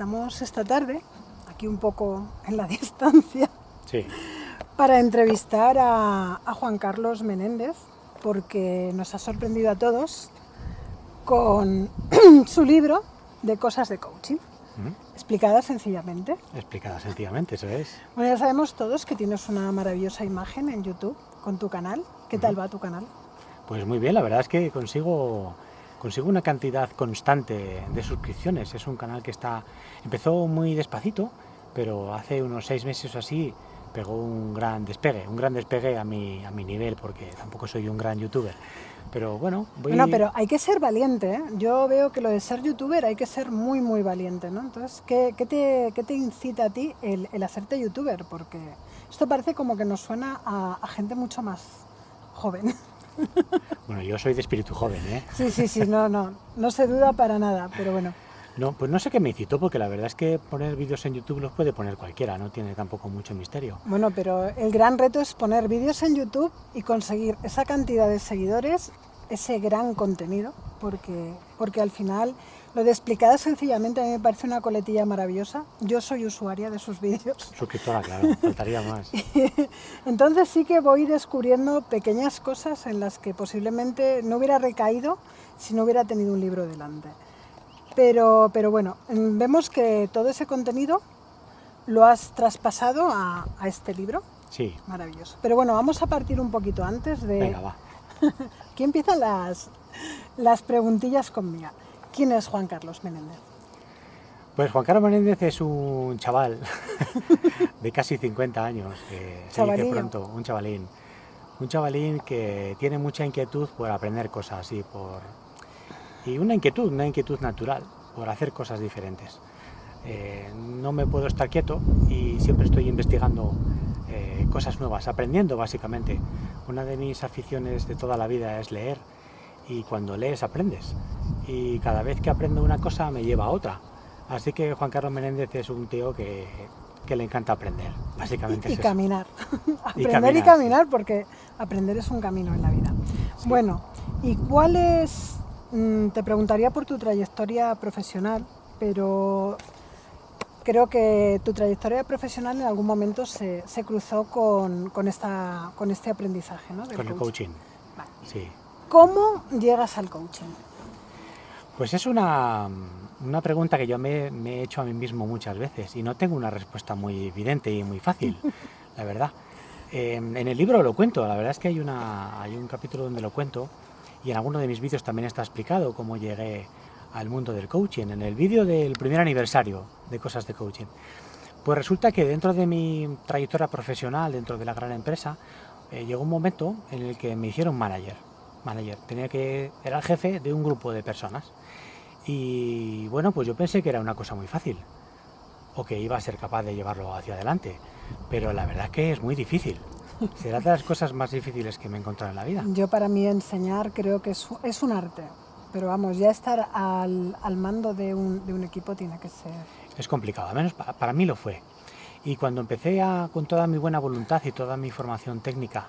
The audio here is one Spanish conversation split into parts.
estamos esta tarde, aquí un poco en la distancia, Sí, para entrevistar a, a Juan Carlos Menéndez, porque nos ha sorprendido a todos con su libro de cosas de coaching, explicada sencillamente. explicada sencillamente, eso es. Bueno, ya sabemos todos que tienes una maravillosa imagen en YouTube con tu canal. ¿Qué tal va tu canal? Pues muy bien, la verdad es que consigo, consigo una cantidad constante de suscripciones. Es un canal que está empezó muy despacito, pero hace unos seis meses o así pegó un gran despegue, un gran despegue a mi, a mi nivel, porque tampoco soy un gran youtuber. Pero bueno, voy... Bueno, pero hay que ser valiente, ¿eh? Yo veo que lo de ser youtuber hay que ser muy, muy valiente, ¿no? Entonces, ¿qué, qué te, qué te incita a ti el, hacerte youtuber? Porque esto parece como que nos suena a gente mucho más joven. Bueno, yo soy de espíritu joven, ¿eh? Sí, sí, sí, no, no, no se duda para nada, pero bueno. No, pues no sé qué me incitó, porque la verdad es que poner vídeos en YouTube los puede poner cualquiera, no tiene tampoco mucho misterio. Bueno, pero el gran reto es poner vídeos en YouTube y conseguir esa cantidad de seguidores, ese gran contenido, porque, porque al final lo de explicada sencillamente a mí me parece una coletilla maravillosa. Yo soy usuaria de sus vídeos. Suscriptora, claro, faltaría más. Entonces sí que voy descubriendo pequeñas cosas en las que posiblemente no hubiera recaído si no hubiera tenido un libro delante. Pero, pero bueno, mm, vemos que todo ese contenido lo has traspasado a, a este libro. Sí, Maravilloso. Pero bueno, vamos a partir un poquito antes de... venga, va. Aquí empiezan las, las preguntillas conmigo. ¿Quién es Juan Carlos Menéndez? Pues Juan Carlos Menéndez es un chaval de ccasi 50 años, que se dice pronto, un chavalín. Un chavalín que tiene mucha inquietud por aprender cosas y por... Y una inquietud, una inquietud natural, por hacer cosas diferentes. Eh, no me puedo estar quieto y siempre estoy investigando eh, cosas nuevas, aprendiendo básicamente. Una de mis aficiones de toda la vida es leer y cuando lees aprendes. Y cada vez que aprendo una cosa me lleva a otra. Así que Juan Carlos Menéndez es un tío que, que le encanta aprender. Básicamente Y es eso. caminar. aprender y caminar, caminar, porque aprender es un camino en la vida. Bueno, ¿y cuál es? mm, Te preguntaría por tu trayectoria profesional, pero creo que tu trayectoria profesional en algún momento se, se cruzó con, con esta, con este aprendizaje, ¿no? del Con el coaching. coaching. Vale. Sí. ¿Cómo llegas al coaching? Pues es una, una pregunta que yo me, me he hecho a mí mismo muchas veces y no tengo una respuesta muy evidente y muy fácil, la verdad. Eh, en el libro lo cuento, la verdad es que hay, una, hay un capítulo donde lo cuento y en alguno de mis vídeos también está explicado cómo llegué al mundo del coaching, en el vídeo del primer aniversario de Cosas de Coaching. Pues resulta que dentro de mi trayectoria profesional, dentro de la gran empresa, eh, llegó un momento en el que me hicieron manager. Manager, tenía que, era el jefe de un grupo de personas. Y bueno, pues yo pensé que era una cosa muy fácil, o que iba a ser capaz de llevarlo hacia adelante, pero la verdad es que es muy difícil. Será de las cosas más difíciles que me he encontrado en la vida. Yo para mí enseñar creo que es, es un arte, pero vamos, ya estar al, al mando de un, de un equipo tiene que ser... Es complicado, al menos pa- para mí lo fue. Y cuando empecé a, con toda mi buena voluntad y toda mi formación técnica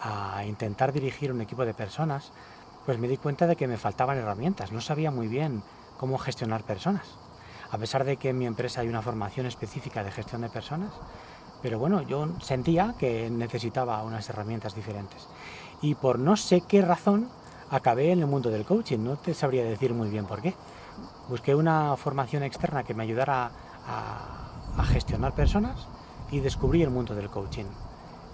a intentar dirigir un equipo de personas, pues me di cuenta de que me faltaban herramientas. No sabía muy bien cómo gestionar personas. A pesar de que en mi empresa hay una formación específica de gestión de personas, pero bueno, yo sentía que necesitaba unas herramientas diferentes. Y por no sé qué razón acabé en el mundo del coaching. No te sabría decir muy bien por qué. Busqué una formación externa que me ayudara a, gestionar personas y descubrí el mundo del coaching.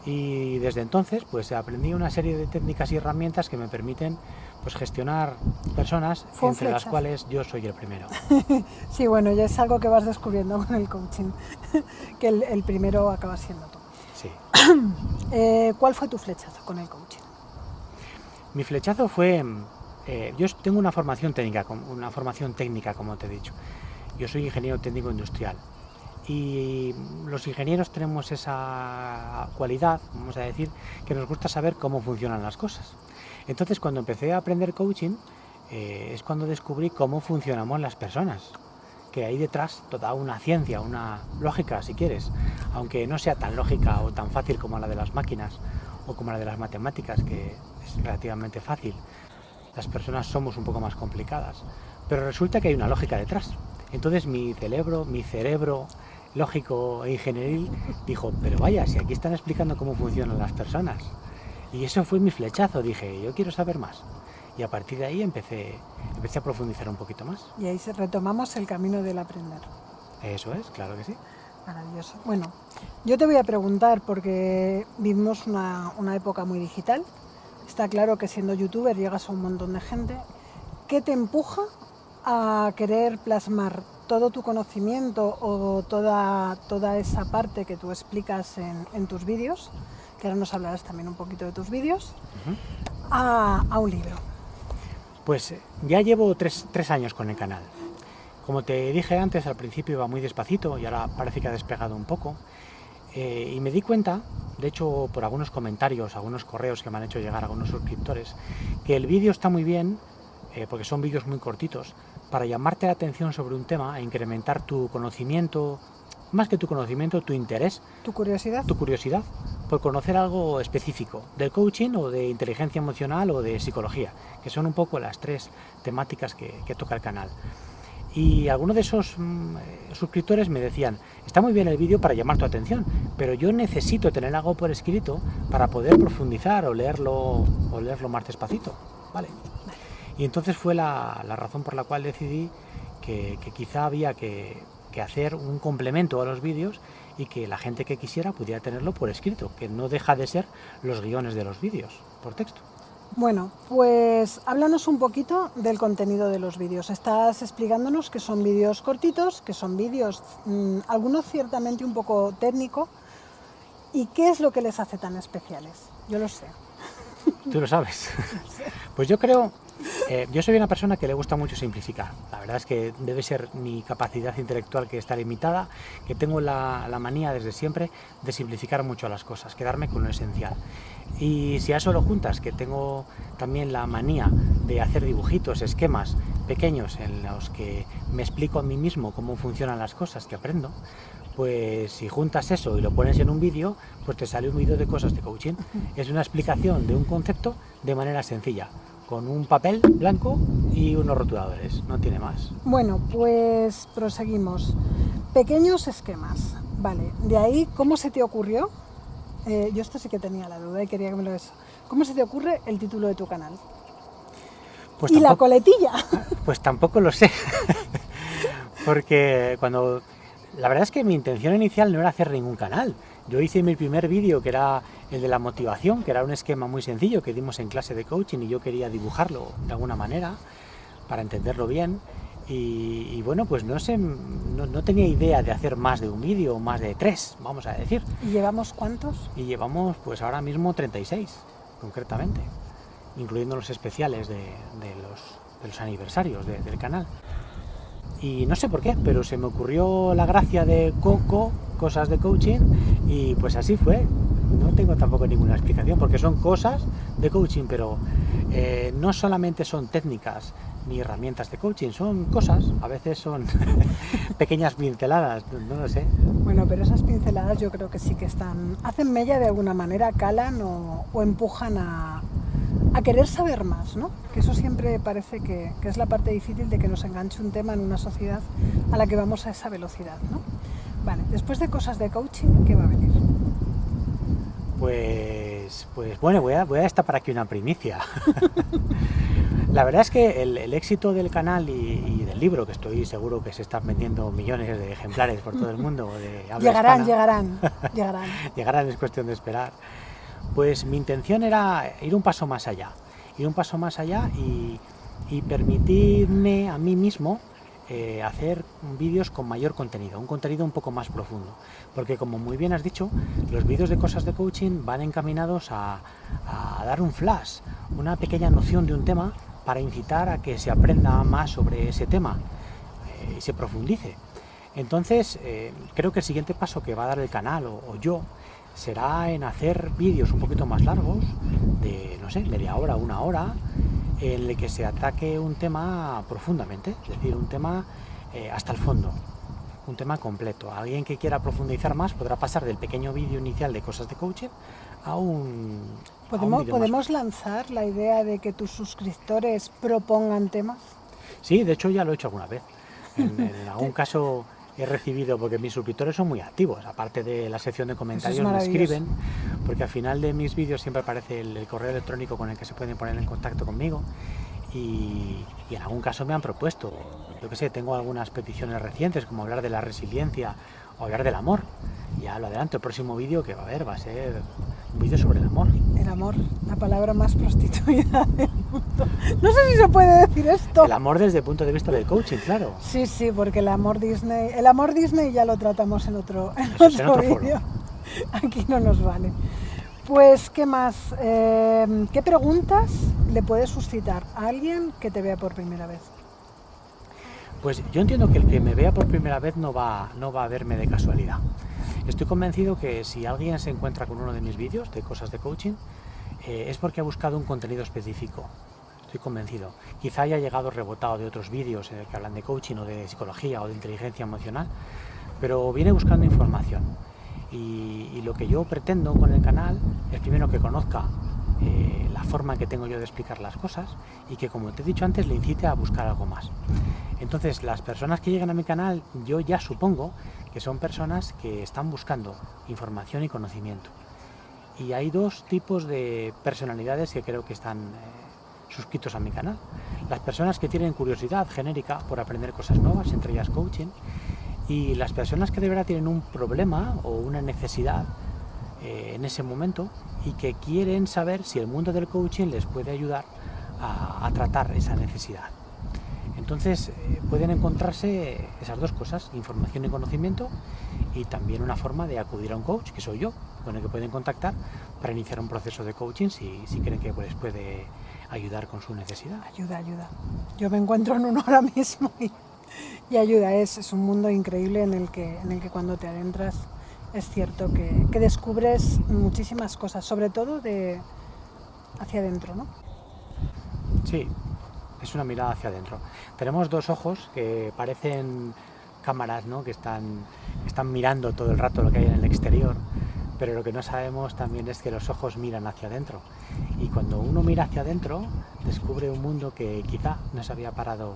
Y desde entonces pues aprendí una serie de técnicas y herramientas que me permiten pues gestionar personas Fue entre las cuales yo soy el primero. Sí, bueno, ya es algo que vas descubriendo con el coaching, que el, el primero acaba siendo tú. Sí. Eh, ¿Cuál fue tu flechazo con el coaching? Mi flechazo fue, eh, yo tengo una formación técnica, una formación técnica como te he dicho. Yo soy ingeniero técnico industrial y los ingenieros tenemos esa cualidad, vamos a decir, que nos gusta saber cómo funcionan las cosas. Entonces cuando empecé a aprender coaching eh, es cuando descubrí cómo funcionamos las personas, que hay detrás toda una ciencia, una lógica si quieres, aunque no sea tan lógica o tan fácil como la de las máquinas o como la de las matemáticas, que es relativamente fácil. Las personas somos un poco más complicadas, pero resulta que hay una lógica detrás. Entonces mi cerebro, mi cerebro lógico e ingenieril dijo, pero vaya, si aquí están explicando cómo funcionan las personas. Y eso fue mi flechazo, dije, yo quiero saber más. Y a partir de ahí empecé, empecé a profundizar un poquito más. Y ahí retomamos el camino del aprender. Eso es, claro que sí. Maravilloso. Bueno, yo te voy a preguntar, porque vivimos una, una época muy digital, está claro que siendo youtuber llegas a un montón de gente, ¿qué te empuja a querer plasmar todo tu conocimiento o toda, toda esa parte que tú explicas en, tus vídeos, que ahora nos hablarás también un poquito de tus vídeos, a, un libro? Pues eh, ya llevo tres, años con el canal. Como te dije antes, al principio iba muy despacito y ahora parece que ha despegado un poco. Eh, y me di cuenta, de hecho por algunos comentarios, algunos correos que me han hecho llegar algunos suscriptores, que el vídeo está muy bien, eh, porque son vídeos muy cortitos, para llamarte la atención sobre un tema e incrementar tu conocimiento, más que tu conocimiento, tu interés. ¿Tu curiosidad? Tu curiosidad por conocer algo específico, del coaching o de inteligencia emocional o de psicología, que son un poco las tres temáticas que, toca el canal. Y algunos de esos mm, suscriptores me decían, está muy bien el vídeo para llamar tu atención, pero yo necesito tener algo por escrito para poder profundizar o leerlo, o leerlo más despacito. Vale. Y entonces fue la, razón por la cual decidí que, quizá había que, hacer un complemento a los vídeos y que la gente que quisiera pudiera tenerlo por escrito, que no deja de ser los guiones de los vídeos, por texto. Bueno, pues háblanos un poquito del contenido de los vídeos. Estás explicándonos que son vídeos cortitos, que son vídeos, mm, algunos ciertamente un poco técnico, ¿y qué es lo que les hace tan especiales? Yo lo sé. Tú lo sabes. Pues yo creo eh, yo soy una persona que le gusta mucho simplificar. La verdad es que debe ser mi capacidad intelectual que está limitada, que tengo la, manía desde siempre de simplificar mucho las cosas, quedarme con lo esencial. Y si a eso lo juntas, que tengo también la manía de hacer dibujitos, esquemas pequeños en los que me explico a mí mismo cómo funcionan las cosas que aprendo, pues si juntas eso y lo pones en un vídeo, pues te sale un vídeo de cosas de coaching. Es una explicación de un concepto de manera sencilla con un papel blanco y unos rotuladores, no tiene más. Bueno, pues proseguimos. Pequeños esquemas, vale. De ahí, ¿cómo se te ocurrió? Eh, yo esto sí que tenía la duda y quería que me lo des. ¿Cómo se te ocurre el título de tu canal? Pues y la coletilla. Pues tampoco lo sé. Porque cuando... La verdad es que mi intención inicial no era hacer ningún canal. Yo hice mi primer vídeo que era el de la motivación, que era un esquema muy sencillo que dimos en clase de coaching y yo quería dibujarlo de alguna manera para entenderlo bien. Y, bueno, pues no sé, no, tenía idea de hacer más de un vídeo o más de tres, vamos a decir. ¿Y llevamos cuántos? Y llevamos pues ahora mismo 36, concretamente, incluyendo los especiales de, los, aniversarios del canal. Y no sé por qué, pero se me ocurrió la gracia de Coco, cosas de coaching, y pues así fue no tengo tampoco ninguna explicación, porque son cosas de coaching, pero eh, no solamente son técnicas ni herramientas de coaching, son cosas, a veces son pequeñas pinceladas, no, lo sé. Bueno, pero esas pinceladas yo creo que sí que están, hacen mella de alguna manera, calan o, empujan a, querer saber más, ¿no? Que eso siempre parece que, que, es la parte difícil de que nos enganche un tema en una sociedad a la que vamos a esa velocidad, ¿no? Vale, después de cosas de coaching, ¿qué va a venir? Pues, pues bueno, voy a, voy a destapar aquí una primicia. La verdad es que el, éxito del canal y, del libro, que estoy seguro que se están vendiendo millones de ejemplares por todo el mundo, llegarán, llegarán, llegarán. llegarán, es cuestión de esperar. Pues mi intención era ir un paso más allá, ir un paso más allá y, y permitirme a mí mismo eh, hacer vídeos con mayor contenido, un contenido un poco más profundo. Porque como muy bien has dicho, los vídeos de cosas de coaching van encaminados a, dar un flash, una pequeña noción de un tema para incitar a que se aprenda más sobre ese tema eh, y se profundice. Entonces, eh, creo que el siguiente paso que va a dar el canal o, o yo será en hacer vídeos un poquito más largos, de, no sé, media hora, una hora, en el que se ataque un tema profundamente, es decir, un tema eh, hasta el fondo, un tema completo. Alguien que quiera profundizar más podrá pasar del pequeño vídeo inicial de cosas de coaching a un... ¿Podemos, ¿podemos lanzar la idea de que tus suscriptores propongan temas? Sí, de hecho ya lo he hecho alguna vez. En, en algún caso he recibido, porque mis suscriptores son muy activos, aparte de la sección de comentarios, me escriben, porque al final de mis vídeos siempre aparece el, el correo electrónico con el que se pueden poner en contacto conmigo y, y en algún caso me han propuesto, yo que sé, tengo algunas peticiones recientes, como hablar de la resiliencia o hablar del amor. Ya lo adelanto, el próximo vídeo que va a haber va a ser un vídeo sobre el amor. El amor, la palabra más prostituida del mundo. No sé si se puede decir esto. El amor desde el punto de vista del coaching, claro. Sí, sí, porque el amor Disney, el amor Disney ya lo tratamos en otro, en en otro foro. vídeo. Aquí no nos vale. Pues, ¿qué más? Eh, ¿Qué preguntas le puedes suscitar a alguien que te vea por primera vez? Pues yo entiendo que el que me vea por primera vez no va, no va a verme de casualidad. Estoy convencido que si alguien se encuentra con uno de mis vídeos de cosas de coaching, eh, es porque ha buscado un contenido específico. Estoy convencido. Quizá haya llegado rebotado de otros vídeos eh, que hablan de coaching o de psicología o de inteligencia emocional, pero viene buscando información. Y lo que yo pretendo con el canal es primero que conozca eh, la forma que tengo yo de explicar las cosas y que, como te he dicho antes, le incite a buscar algo más. Entonces, las personas que llegan a mi canal, yo ya supongo que son personas que están buscando información y conocimiento. Y hay dos tipos de personalidades que creo que están eh, suscritos a mi canal. Las personas que tienen curiosidad genérica por aprender cosas nuevas, entre ellas coaching, y las personas que de verdad tienen un problema o una necesidad eh, en ese momento y que quieren saber si el mundo del coaching les puede ayudar a, tratar esa necesidad. Entonces eh, pueden encontrarse esas dos cosas, información y conocimiento, y también una forma de acudir a un coach, que soy yo, con el que pueden contactar para iniciar un proceso de coaching si, si creen que les puede ayudar con su necesidad. Ayuda, ayuda. Yo me encuentro en uno ahora mismo y, y ayuda. Es, es un mundo increíble en el que, en el que cuando te adentras es cierto que, descubres muchísimas cosas, sobre todo de hacia adentro, ¿no? Sí, es una mirada hacia adentro. Tenemos dos ojos que parecen cámaras, ¿no? Que están, mirando todo el rato lo que hay en el exterior, pero lo que no sabemos también es que los ojos miran hacia adentro. Y cuando uno mira hacia adentro, descubre un mundo que quizá no se había parado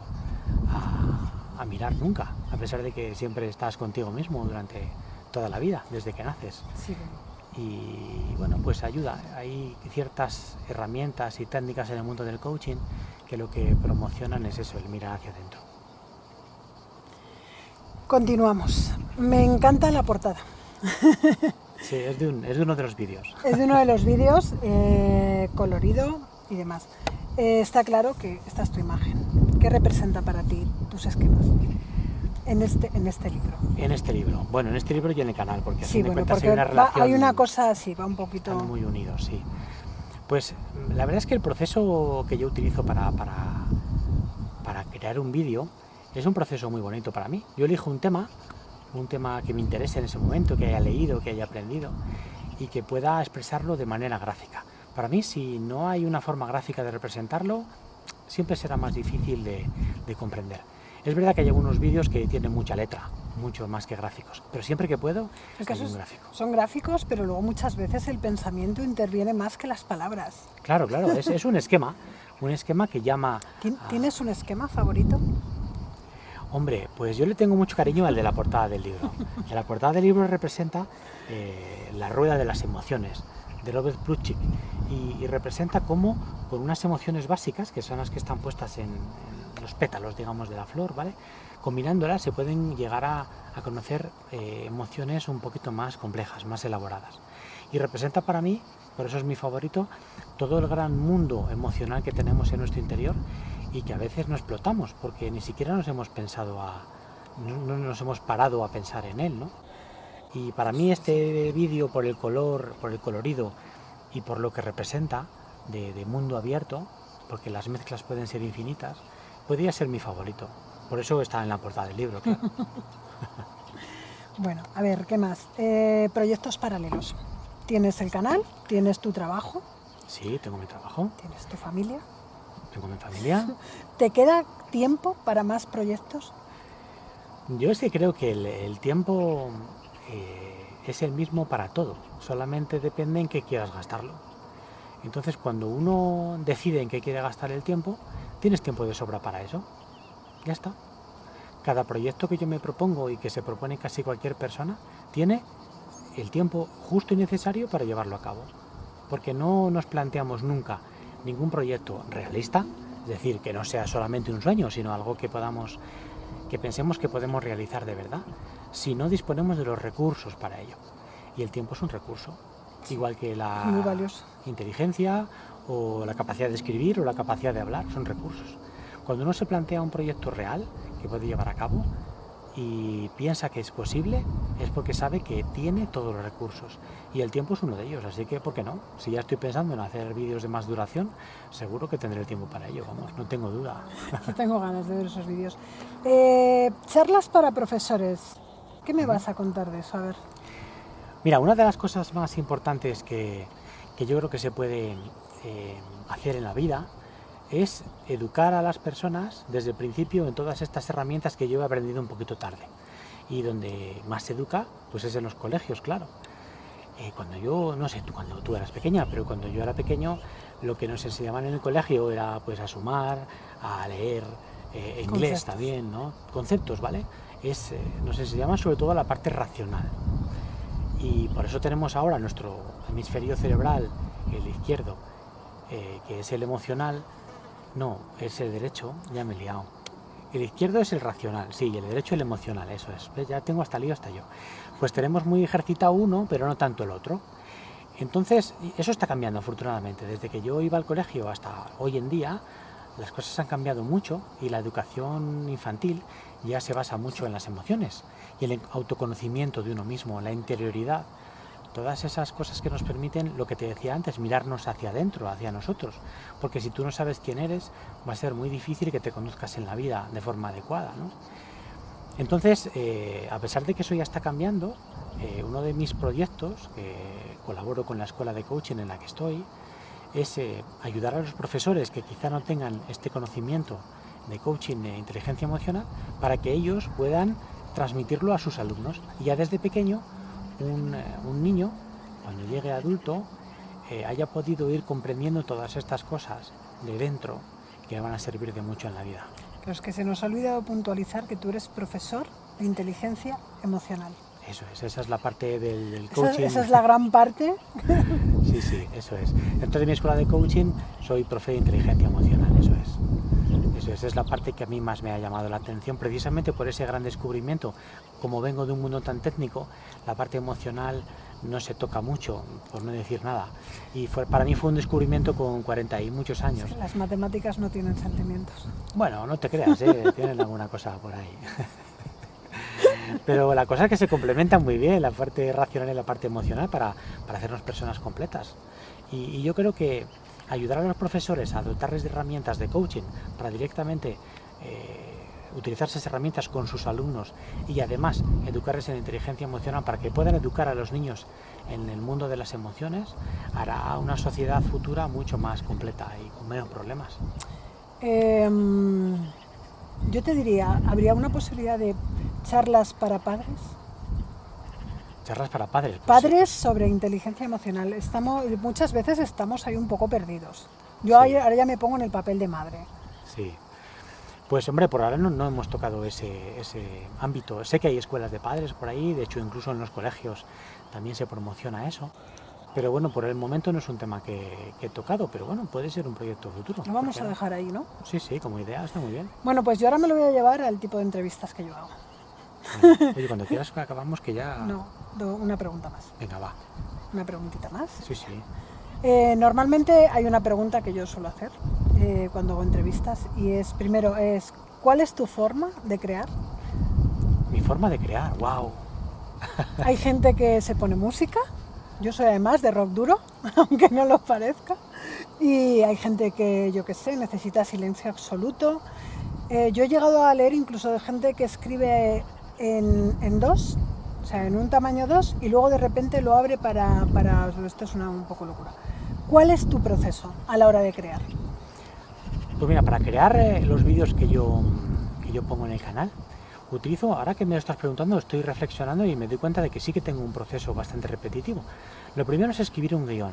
a mirar nunca, a pesar de que siempre estás contigo mismo durante toda la vida, desde que naces. Sí. Y bueno, pues ayuda. Hay ciertas herramientas y técnicas en el mundo del coaching que lo que promocionan es eso, el mirar hacia adentro. Continuamos. Me encanta la portada. Sí, es de, un- es de uno de los vídeos. Es de uno de los vídeos, eh, colorido y demás. Eh, está claro que esta es tu imagen. ¿Qué representa para ti tus esquemas en este, en este libro? En este libro. Bueno, en este libro y en el canal, porque a Sí, fin de bueno, cuentas porque hay una va- relación. hay una cosa así, va un poquito... Están muy unidos, sí. Pues la verdad es que el proceso que yo utilizo para, para, para crear un vídeo es un proceso muy bonito para mí. Yo elijo un tema, un tema que me interese en ese momento, que haya leído, que haya aprendido y que pueda expresarlo de manera gráfica. Para mí, si no hay una forma gráfica de representarlo, siempre será más difícil de, de comprender. Es verdad que hay algunos vídeos que tienen mucha letra, mucho más que gráficos, pero siempre que puedo, El caso hay es- un gráfico. son gráficos, pero luego muchas veces el pensamiento interviene más que las palabras. Claro, claro, es, es un esquema, un esquema que llama... ¿Tien- a- ¿Tienes un esquema favorito? Hombre, pues yo le tengo mucho cariño al de la portada del libro. Que la portada del libro representa eh, la rueda de las emociones de Robert Plutchik y, y representa cómo con unas emociones básicas, que son las que están puestas en, en los pétalos, digamos, de la flor, ¿vale? Combinándolas se pueden llegar a, a conocer eh, emociones un poquito más complejas, más elaboradas. Y representa para mí, por eso es mi favorito, todo el gran mundo emocional que tenemos en nuestro interior y que a veces no explotamos porque ni siquiera nos hemos pensado a no, no nos hemos parado a pensar en él, ¿no? Y para mí este vídeo por el color, por el colorido y por lo que representa de, de mundo abierto, porque las mezclas pueden ser infinitas, podría ser mi favorito. Por eso está en la portada del libro, claro. Bueno, a ver, ¿qué más? Eh, proyectos paralelos. Tienes el canal, tienes tu trabajo, Sí, tengo mi trabajo, tienes tu familia. tengo mi familia. ¿Te queda tiempo para más proyectos? Yo es que creo que el, el tiempo eh, es el mismo para todo, solamente depende en qué quieras gastarlo. Entonces, cuando uno decide en qué quiere gastar el tiempo, tienes tiempo de sobra para eso. Ya está. cada proyecto que yo me propongo y que se propone casi cualquier persona tiene el tiempo justo y necesario para llevarlo a cabo. Porque no nos planteamos nunca ningún proyecto realista, es decir, que no sea solamente un sueño, sino algo que podamos, que pensemos que podemos realizar de verdad, si no disponemos de los recursos para ello. Y el tiempo es un recurso, igual que la inteligencia o la capacidad de escribir o la capacidad de hablar, son recursos. Cuando uno se plantea un proyecto real que puede llevar a cabo, y piensa que es posible, es porque sabe que tiene todos los recursos. Y el tiempo es uno de ellos, así que ¿por qué no? Si ya estoy pensando en hacer vídeos de más duración, seguro que tendré el tiempo para ello, vamos, no tengo duda. Yo tengo ganas de ver esos vídeos. Eh, charlas para profesores, ¿qué me vas a contar de eso? A ver. Mira, una de las cosas más importantes que, que yo creo que se puede eh, hacer en la vida es educar a las personas desde el principio en todas estas herramientas que yo he aprendido un poquito tarde. Y donde más se educa, pues es en los colegios, claro. Eh, cuando yo, no sé, cuando tú eras pequeña, pero cuando yo era pequeño, lo que nos enseñaban en el colegio era pues a sumar, a leer, eh, inglés también, ¿no? Conceptos, ¿vale? Es, eh, nos enseñaban sobre todo la parte racional. Y por eso tenemos ahora nuestro hemisferio cerebral, el izquierdo, que es el emocional, no, es el derecho, ya me he liado. El izquierdo es el racional, sí, y el derecho el emocional, eso es. Ya tengo hasta lío hasta yo. Pues tenemos muy ejercitado uno, pero no tanto el otro. Entonces, eso está cambiando afortunadamente. Desde que yo iba al colegio hasta hoy en día, las cosas han cambiado mucho y la educación infantil ya se basa mucho en las emociones y el autoconocimiento de uno mismo, la interioridad todas esas cosas que nos permiten, lo que te decía antes, mirarnos hacia adentro, hacia nosotros. Porque si tú no sabes quién eres, va a ser muy difícil que te conduzcas en la vida de forma adecuada. Entonces, eh, a pesar de que eso ya está cambiando, eh, uno de mis proyectos, que colaboro con la escuela de coaching en la que estoy, es eh, ayudar a los profesores que quizá no tengan este conocimiento de coaching de inteligencia emocional para que ellos puedan transmitirlo a sus alumnos y ya desde pequeño eh, un, niño, cuando llegue adulto, eh, haya podido ir comprendiendo todas estas cosas de dentro que van a servir de mucho en la vida. Pero es que se nos ha olvidado puntualizar que tú eres profesor de inteligencia emocional. Eso es, esa es la parte del, coaching. Esa, es la gran parte. sí, sí, eso es. Dentro de mi escuela de coaching soy profe de inteligencia emocional, eso es. Eso es, es la parte que a mí más me ha llamado la atención, precisamente por ese gran descubrimiento. Como vengo de un mundo tan técnico, la parte emocional no se toca mucho, por no decir nada. Y fue, para mí fue un descubrimiento con 40 y muchos años. las matemáticas no tienen sentimientos. Bueno, no te creas, ¿eh? tienen alguna cosa por ahí. Pero la cosa es que se complementan muy bien, la parte racional y la parte emocional, para, para hacernos personas completas. y yo creo que ayudar a los profesores a dotarles de herramientas de coaching para directamente eh, utilizar esas herramientas con sus alumnos y además educarles en inteligencia emocional para que puedan educar a los niños en el mundo de las emociones, hará una sociedad futura mucho más completa y con menos problemas. Em, yo te diría, ¿habría una posibilidad de charlas para padres? Charlas para padres. Pues padres sobre inteligencia emocional. Estamos, muchas veces estamos ahí un poco perdidos. Yo ahora ya me pongo en el papel de madre. Sí. Pues hombre, por ahora no, hemos tocado ese, ese, ámbito. Sé que hay escuelas de padres por ahí, de hecho incluso en los colegios también se promociona eso. Pero bueno, por el momento no es un tema que, que he tocado, pero bueno, puede ser un proyecto futuro. Lo vamos a dejar ahí, ¿no? Sí, sí, como idea está muy bien. Bueno, pues yo ahora me lo voy a llevar al tipo de entrevistas que yo hago. Oye, cuando quieras acabamos que ya... No, una pregunta más. Venga, va. ¿Una preguntita más? Sí, sí. Eh, normalmente hay una pregunta que yo suelo hacer eh, cuando hago entrevistas y es, primero, es ¿cuál es tu forma de crear? Mi forma de crear, wow. hay gente que se pone música, yo soy además de rock duro, aunque no lo parezca, y hay gente que, yo qué sé, necesita silencio absoluto. Eh, yo he llegado a leer incluso de gente que escribe en, dos, o sea, en un tamaño 2 y luego de repente lo abre para, para esto es una un poco locura. ¿Cuál es tu proceso a la hora de crear? Pues mira, para crear eh, los vídeos que yo, que yo pongo en el canal, utilizo, ahora que me lo estás preguntando, estoy reflexionando y me doy cuenta de que sí que tengo un proceso bastante repetitivo. Lo primero es escribir un guion.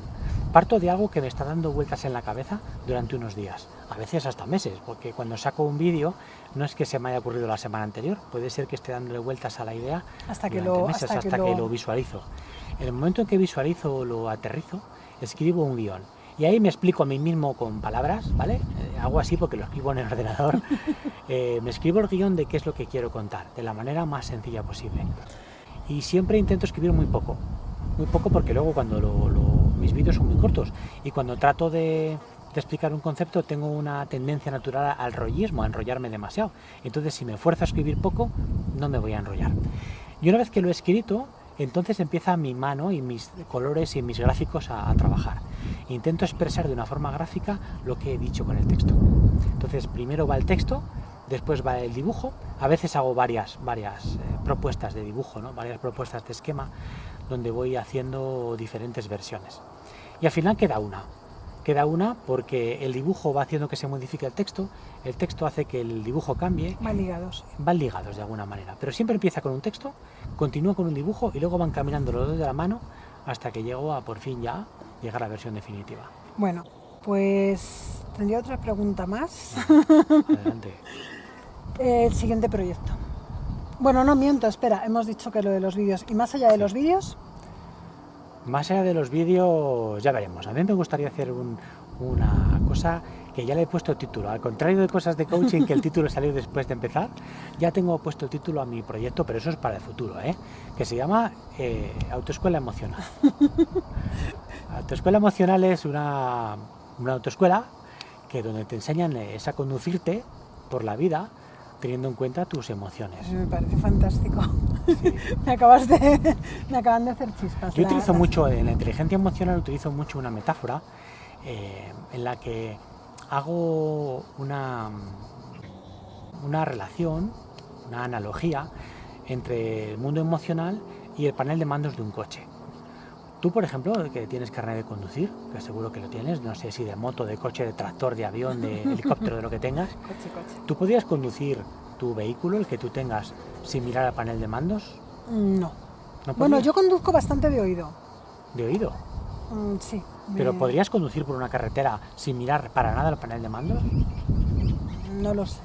parto de algo que me está dando vueltas en la cabeza durante unos días, a veces hasta meses, porque cuando saco un vídeo no es que se me haya ocurrido la semana anterior, puede ser que esté dándole vueltas a la idea hasta que, durante lo, meses, hasta hasta, que lo... visualizo. En el momento en que visualizo o lo aterrizo, escribo un guion. Y ahí me explico a mí mismo con palabras, ¿vale? Eh, hago así porque lo escribo en el ordenador. Eh, me escribo el guion de qué es lo que quiero contar, de la manera más sencilla posible. Y siempre intento escribir muy poco. Muy poco porque luego cuando mis vídeos son muy cortos y cuando trato de, explicar un concepto tengo una tendencia natural al rollismo, a enrollarme demasiado. Entonces si me esfuerzo a escribir poco, no me voy a enrollar. Y una vez que lo he escrito, entonces empieza mi mano y mis colores y mis gráficos a trabajar. Intento expresar de una forma gráfica lo que he dicho con el texto. Entonces primero va el texto, después va el dibujo. A veces hago varias, varias eh, propuestas de dibujo, ¿no? varias propuestas de esquema, donde voy haciendo diferentes versiones. Y al final queda una. Queda una porque el dibujo va haciendo que se modifique el texto, el texto hace que el dibujo cambie, Van ligados. van ligados de alguna manera. Pero siempre empieza con un texto, continúa con un dibujo y luego van caminando los dos de la mano hasta que llego a por fin ya llegar a la versión definitiva. Bueno, pues tendría otra pregunta más. Adelante. El siguiente proyecto. Bueno, no miento, espera, hemos dicho que lo de los vídeos. ¿Y más allá de los vídeos? Más allá de los vídeos, ya veremos. A mí me gustaría hacer un- una cosa que ya le he puesto título. Al contrario de cosas de coaching, que el título salió después de empezar, ya tengo puesto título a mi proyecto, pero eso es para el futuro, ¿eh? que se llama eh, Autoescuela Emocional. Autoescuela Emocional es una, una autoescuela que donde te enseñan es a conducirte por la vida teniendo en cuenta tus emociones. Me parece fantástico. Sí. me acabas de. me acaban de hacer chispas. Yo La- utilizo la- mucho, en la inteligencia emocional utilizo mucho una metáfora eh, en la que hago una, una relación, una analogía entre el mundo emocional y el panel de mandos de un coche. Tú, por ejemplo, que tienes carnet de conducir, que seguro que lo tienes, no sé si de moto, de coche, de tractor, de avión, de helicóptero, de lo que tengas, Coche, coche. ¿tú podrías conducir tu vehículo, el que tú tengas, sin mirar al panel de mandos? No. ¿No Bueno, yo conduzco bastante de oído. De oído. Mm, sí. ¿Pero me- podrías conducir por una carretera sin mirar para nada el panel de mandos? No lo sé.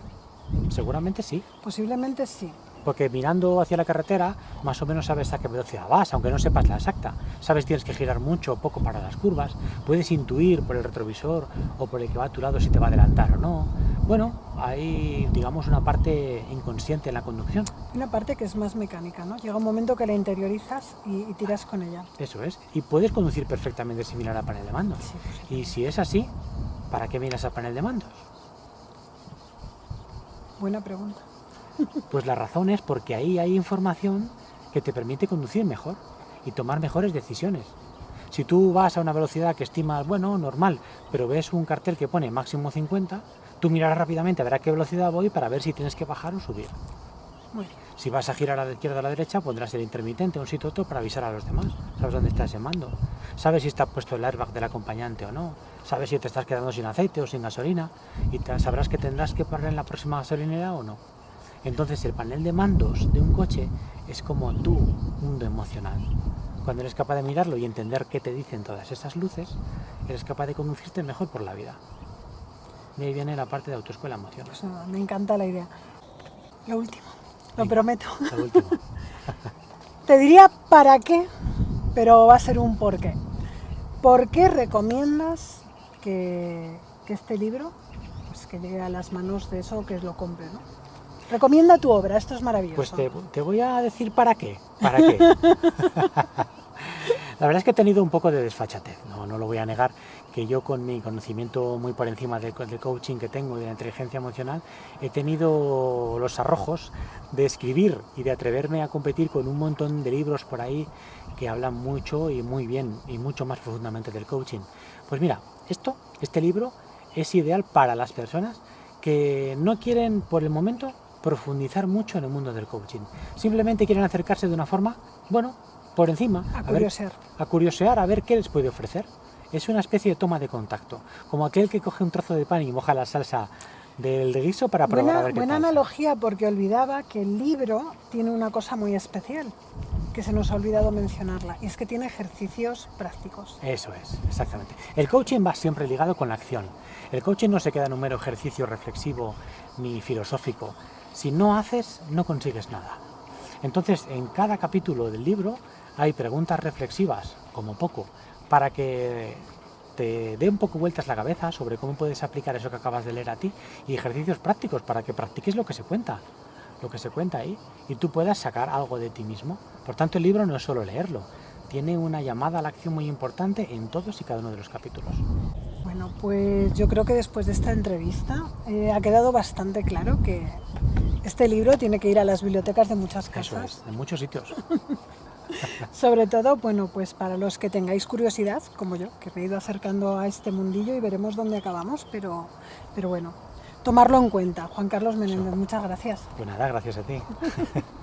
Seguramente sí, Posiblemente sí. Porque mirando hacia la carretera más o menos sabes a qué velocidad vas, aunque no sepas la exacta. Sabes tienes que girar mucho o poco para las curvas, puedes intuir por el retrovisor o por el que va a tu lado si te va a adelantar o no. Bueno, hay digamos una parte inconsciente en la conducción, Una parte que es más mecánica, ¿no? Llega un momento que la interiorizas y, y tiras con ella. eso es, y puedes conducir perfectamente sin mirar al panel de mandos. Sí, pues, Y si es así, ¿para qué miras al panel de mandos? buena pregunta. Pues la razón es porque ahí hay información que te permite conducir mejor y tomar mejores decisiones. Si tú vas a una velocidad que estimas, bueno, normal, pero ves un cartel que pone máximo 50, tú mirarás rápidamente a ver a qué velocidad voy para ver si tienes que bajar o subir. Muy bien. Si vas a girar a la izquierda o a la derecha, pondrás el intermitente, un sitio otro para avisar a los demás. Sabes dónde está ese mando. Sabes si está puesto el airbag del acompañante o no. Sabes si te estás quedando sin aceite o sin gasolina. Y te- sabrás que tendrás que parar en la próxima gasolinera o no. Entonces el panel de mandos de un coche es como tu mundo emocional. Cuando eres capaz de mirarlo y entender qué te dicen todas esas luces, eres capaz de conducirte mejor por la vida. De ahí viene la parte de autoescuela emocional. Pues me encanta la idea. Lo último, lo Venga. prometo. Lo último. Te diría para qué, pero va a ser un por qué. ¿Por qué recomiendas que, que este libro pues, que llegue a las manos de eso que lo compre? ¿no? Recomienda tu obra, esto es maravilloso. Pues te, te voy a decir para qué. ¿Para qué? La verdad es que he tenido un poco de desfachatez, no, no lo voy a negar, que yo con mi conocimiento muy por encima del, del coaching que tengo y de la inteligencia emocional, he tenido los arrojos de escribir y de atreverme a competir con un montón de libros por ahí que hablan mucho y muy bien y mucho más profundamente del coaching. Pues mira, esto, este libro es ideal para las personas que no quieren por el momento profundizar mucho en el mundo del coaching. Simplemente quieren acercarse de una forma, bueno, por encima, a curiosear. a curiosear a ver qué les puede ofrecer. Es una especie de toma de contacto, como aquel que coge un trozo de pan y moja la salsa del guiso para probar a Buena, ver qué buena tal. analogía porque olvidaba que el libro tiene una cosa muy especial. que se nos ha olvidado mencionarla, y es que tiene ejercicios prácticos. Eso es, exactamente. El coaching va siempre ligado con la acción. El coaching no se queda en un mero ejercicio reflexivo ni filosófico. Si no haces, no consigues nada. Entonces, en cada capítulo del libro hay preguntas reflexivas, como poco, para que te dé un poco vueltas la cabeza sobre cómo puedes aplicar eso que acabas de leer a ti y ejercicios prácticos para que practiques lo que se cuenta, lo que se cuenta ahí y tú puedas sacar algo de ti mismo. Por tanto, el libro no es solo leerlo, tiene una llamada a la acción muy importante en todos y cada uno de los capítulos. Bueno, pues yo creo que después de esta entrevista eh, ha quedado bastante claro que este libro tiene que ir a las bibliotecas de muchas casas. Eso es, en muchos sitios. Sobre todo, bueno, pues para los que tengáis curiosidad, como yo, que me he ido acercando a este mundillo y veremos dónde acabamos, pero, pero bueno, tomarlo en cuenta. Juan Carlos Menéndez, muchas gracias. Pues nada, gracias a ti.